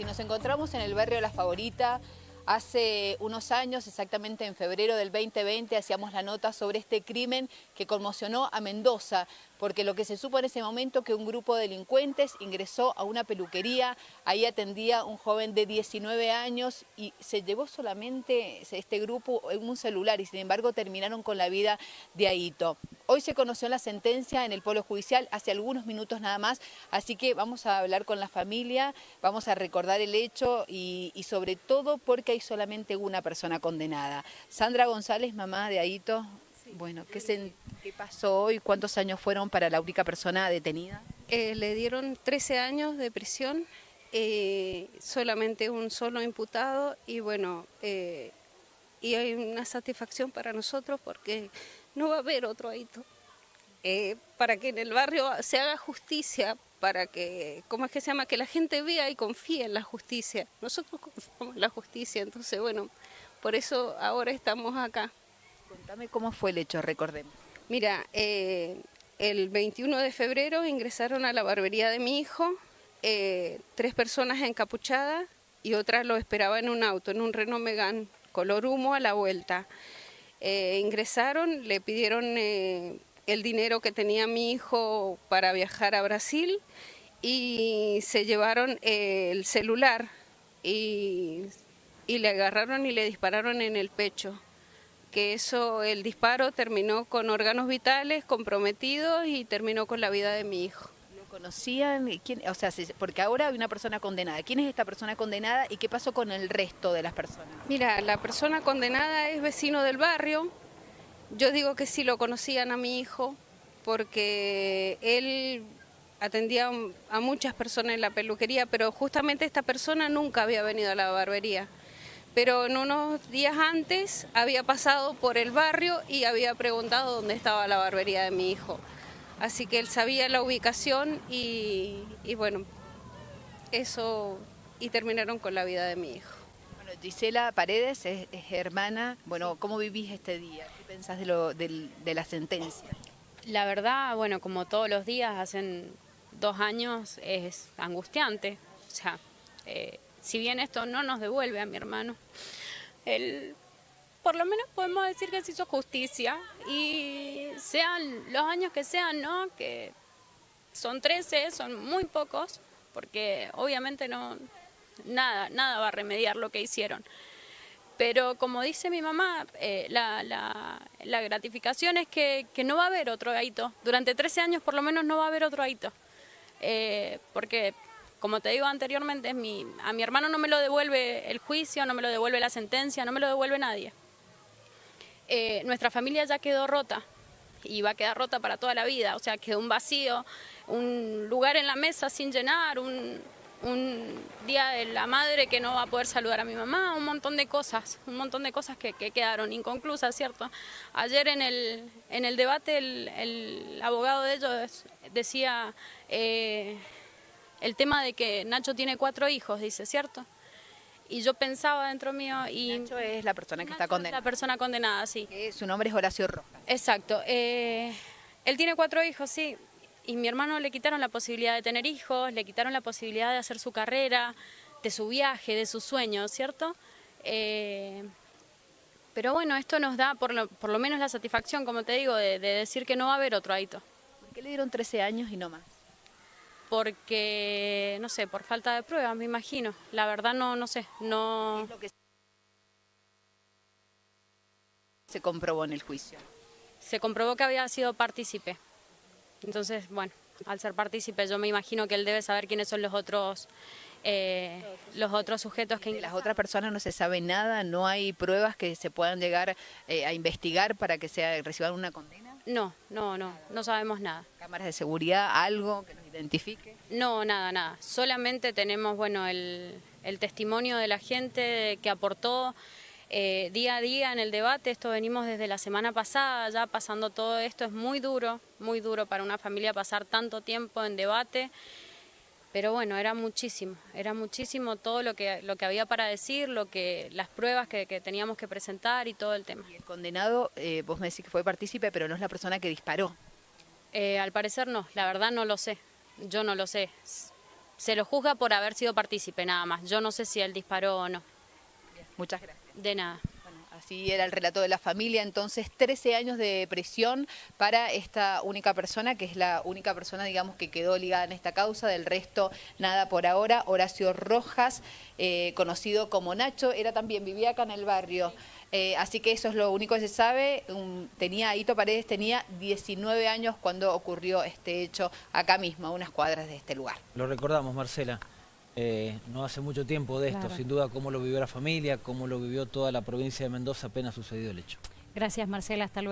y nos encontramos en el barrio La Favorita. Hace unos años, exactamente en febrero del 2020, hacíamos la nota sobre este crimen que conmocionó a Mendoza porque lo que se supo en ese momento que un grupo de delincuentes ingresó a una peluquería, ahí atendía un joven de 19 años y se llevó solamente este grupo en un celular y sin embargo terminaron con la vida de Aito. Hoy se conoció la sentencia en el Polo Judicial hace algunos minutos nada más, así que vamos a hablar con la familia, vamos a recordar el hecho y, sobre todo porque hay solamente una persona condenada. Sandra González, mamá de Aito, bueno, ¿qué, se, ¿qué, pasó hoy? ¿Cuántos años fueron para la única persona detenida? Eh, le dieron 13 años de prisión, eh, solamente un solo imputado y bueno, eh, y hay una satisfacción para nosotros porque no va a haber otro ahito. para que en el barrio se haga justicia, para que, ¿cómo es que se llama? Que la gente vea y confíe en la justicia. Nosotros confiamos en la justicia, entonces bueno, por eso ahora estamos acá. Contame cómo fue el hecho, recordemos. Mira, eh, el 21 de febrero ingresaron a la barbería de mi hijo eh, tres personas encapuchadas y otra lo esperaba en un auto, en un Renault Megane, color humo a la vuelta. Eh, ingresaron, le pidieron el dinero que tenía mi hijo para viajar a Brasil y se llevaron el celular y le agarraron y le dispararon en el pecho que eso, el disparo terminó con órganos vitales comprometidos y terminó con la vida de mi hijo. ¿Lo conocían? ¿Quién, o sea, porque ahora hay una persona condenada. ¿Quién es esta persona condenada y qué pasó con el resto de las personas? Mira, la persona condenada es vecino del barrio. Yo digo que sí lo conocían a mi hijo porque él atendía a muchas personas en la peluquería, pero justamente esta persona nunca había venido a la barbería pero en unos días antes había pasado por el barrio y había preguntado dónde estaba la barbería de mi hijo. Así que él sabía la ubicación y, bueno, eso, y terminaron con la vida de mi hijo. Bueno, Gisela Paredes es, hermana, bueno, ¿cómo vivís este día? ¿Qué pensás de, lo, de, la sentencia? La verdad, bueno, como todos los días, hacen dos años, es angustiante, o sea... Eh, si bien esto no nos devuelve a mi hermano, él, por lo menos podemos decir que se hizo justicia y sean los años que sean, ¿no? Que son 13, son muy pocos, porque obviamente no, nada, nada va a remediar lo que hicieron. Pero como dice mi mamá, eh, la, gratificación es que, no va a haber otro aito. Durante 13 años por lo menos no va a haber otro aito. Eh, porque como te digo anteriormente, a mi hermano no me lo devuelve el juicio, no me lo devuelve la sentencia, no me lo devuelve nadie. Eh, nuestra familia ya quedó rota y va a quedar rota para toda la vida, o sea, quedó un vacío, un lugar en la mesa sin llenar, un, día de la madre que no va a poder saludar a mi mamá, un montón de cosas, un montón de cosas que, quedaron inconclusas, ¿cierto? Ayer en el, en el debate el, abogado de ellos decía... Eh, el tema de que Nacho tiene cuatro hijos, dice, ¿cierto? Y yo pensaba dentro mío y... Nacho es la persona que está condenada. la persona condenada, sí. su nombre es Horacio Rojas. Exacto. Eh, él tiene cuatro hijos, sí. Y mi hermano le quitaron la posibilidad de tener hijos, le quitaron la posibilidad de hacer su carrera, de su viaje, de sus sueños, ¿cierto? Eh, pero bueno, esto nos da por lo, por lo, menos la satisfacción, como te digo, de, de decir que no va a haber otro Aito. ¿Por qué le dieron 13 años y no más? Porque, no sé, por falta de pruebas, me imagino. La verdad no, no sé, no... ¿Qué es lo que se comprobó en el juicio? Se comprobó que había sido partícipe. Entonces, bueno, al ser partícipe yo me imagino que él debe saber quiénes son los otros eh, los otros sujetos que... De las otras personas no se sabe nada, no hay pruebas que se puedan llegar eh, a investigar para que sea, reciban una condena. No, no, no, no sabemos nada. ¿Cámaras de seguridad, algo que nos identifique? No, nada, nada. Solamente tenemos, bueno, el, testimonio de la gente que aportó eh, día a día en el debate. Esto venimos desde la semana pasada, ya pasando todo esto. Es muy duro, muy duro para una familia pasar tanto tiempo en debate. Pero bueno, era muchísimo, era muchísimo todo lo que, lo que había para decir, lo que, las pruebas que, teníamos que presentar y todo el tema. Y el condenado, eh, vos me decís que fue partícipe, pero no es la persona que disparó. Eh, al parecer no, la verdad no lo sé, yo no lo sé. se lo juzga por haber sido partícipe nada más. Yo no sé si él disparó o no. Muchas gracias. De nada. Así era el relato de la familia, entonces 13 años de prisión para esta única persona, que es la única persona, digamos, que quedó ligada en esta causa, del resto nada por ahora. Horacio Rojas, eh, conocido como Nacho, era también, vivía acá en el barrio, eh, así que eso es lo único que se sabe. tenía, Hito Paredes tenía 19 años cuando ocurrió este hecho acá mismo, a unas cuadras de este lugar. Lo recordamos, Marcela. Eh, no hace mucho tiempo de esto, sin duda cómo lo vivió la familia, cómo lo vivió toda la provincia de Mendoza apenas sucedió el hecho. Gracias Marcela, hasta luego.